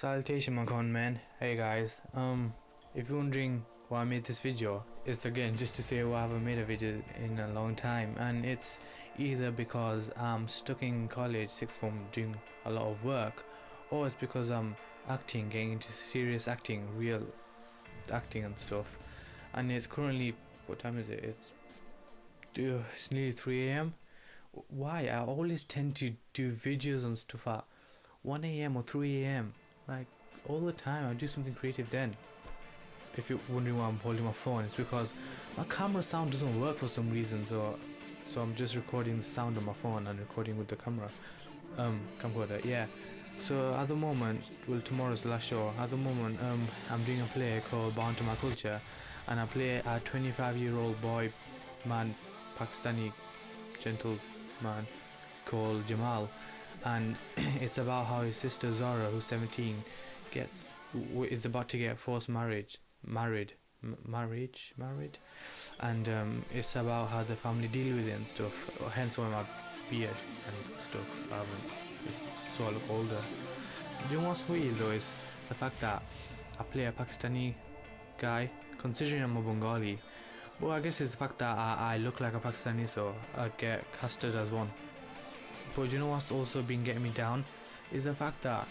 Salutation my con man. Hey guys. Um if you're wondering why I made this video, it's again just to say why I haven't made a video in a long time and it's either because I'm stuck in college sixth form doing a lot of work or it's because I'm acting, getting into serious acting, real acting and stuff. And it's currently what time is it? It's it's nearly 3 a.m. Why? I always tend to do videos and stuff at 1 a.m. or 3 a.m. Like all the time. I do something creative then. If you're wondering why I'm holding my phone, it's because my camera sound doesn't work for some reason. So, so I'm just recording the sound on my phone and recording with the camera, um, camcorder. Yeah. So at the moment, well, tomorrow's last show. At the moment, um, I'm doing a play called Bound to My Culture, and I play a 25-year-old boy, man, Pakistani gentleman called Jamal and it's about how his sister Zara, who's 17, gets is about to get a forced marriage, married, marriage, married, and um, it's about how the family deal with it and stuff. Hence why my beard and stuff. I haven't, so I look older. You know what's weird though is the fact that I play a Pakistani guy, considering I'm a Bengali. But I guess it's the fact that I, I look like a Pakistani, so I get casted as one. But you know what's also been getting me down is the fact that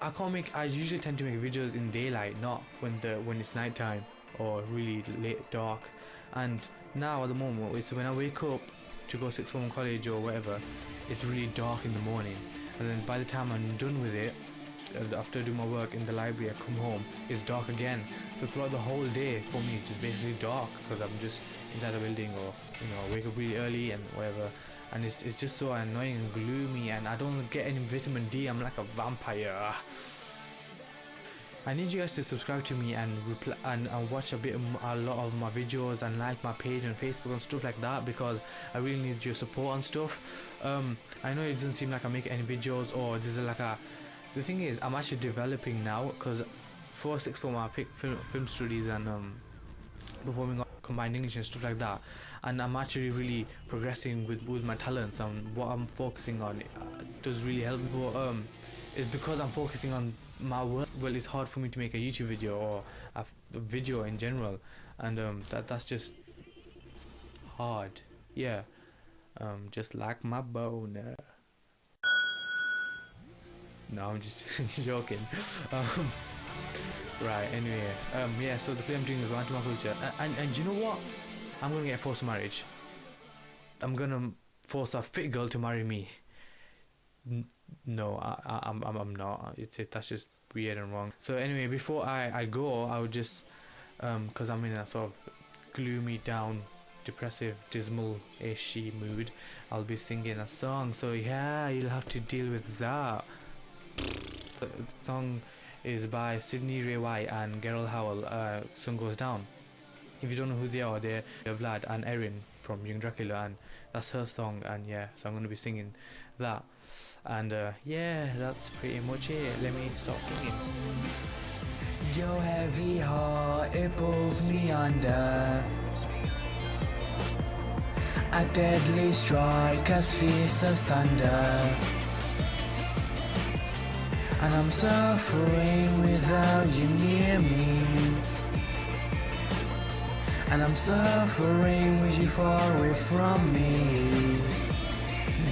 I can't make. I usually tend to make videos in daylight, not when the when it's nighttime or really late dark. And now at the moment, it's when I wake up to go sixth form college or whatever, it's really dark in the morning. And then by the time I'm done with it, after doing my work in the library, I come home, it's dark again. So throughout the whole day, for me, it's just basically dark because I'm just inside a building or you know, wake up really early and whatever and it's, it's just so annoying and gloomy and I don't get any vitamin D. I'm like a vampire. I need you guys to subscribe to me and reply and, and watch a bit a lot of my videos and like my page on Facebook and stuff like that because I really need your support and stuff. Um, I know it doesn't seem like I make any videos or this is like a the thing is I'm actually developing now because for six I pick film, film studies and um, performing combined English and stuff like that. And I'm actually really progressing with, with my talents and what I'm focusing on uh, does really help me. But um it's because I'm focusing on my work well it's hard for me to make a YouTube video or a, video in general. And um that that's just hard. Yeah. Um just like my boner. No I'm just joking. Um right anyway um yeah so the play I'm doing is Bound to My Culture and, and, and you know what I'm gonna get forced marriage. I'm gonna force a fit girl to marry me. N no, I, I, I'm, I'm I'm not. It's it, that's just weird and wrong. So anyway, before I, I go, I would just, um, cause I'm in a sort of gloomy, down, depressive, dismal-ish mood. I'll be singing a song. So yeah, you'll have to deal with that. The song is by Sydney Rae White and Gerald Howell. Uh, sun goes down if you don't know who they are, they're, Vlad and Erin from Young Dracula, and that's her song. And yeah, so I'm gonna be singing that. And uh, yeah, that's pretty much it. Let me start singing. Your heavy heart, it pulls me under. A deadly strike as fierce as thunder. And I'm suffering without you near me. And I'm suffering with you far away from me.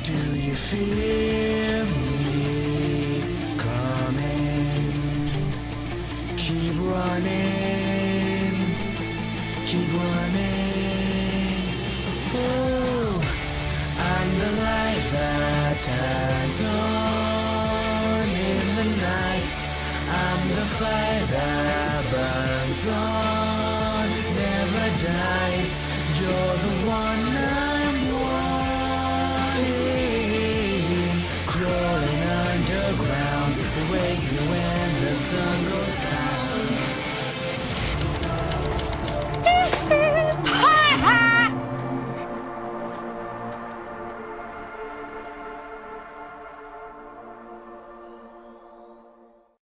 Do you feel me? Coming? Keep running. Keep running. Oh, I'm the light that turns on the night I'm the fire that burns on. Never dies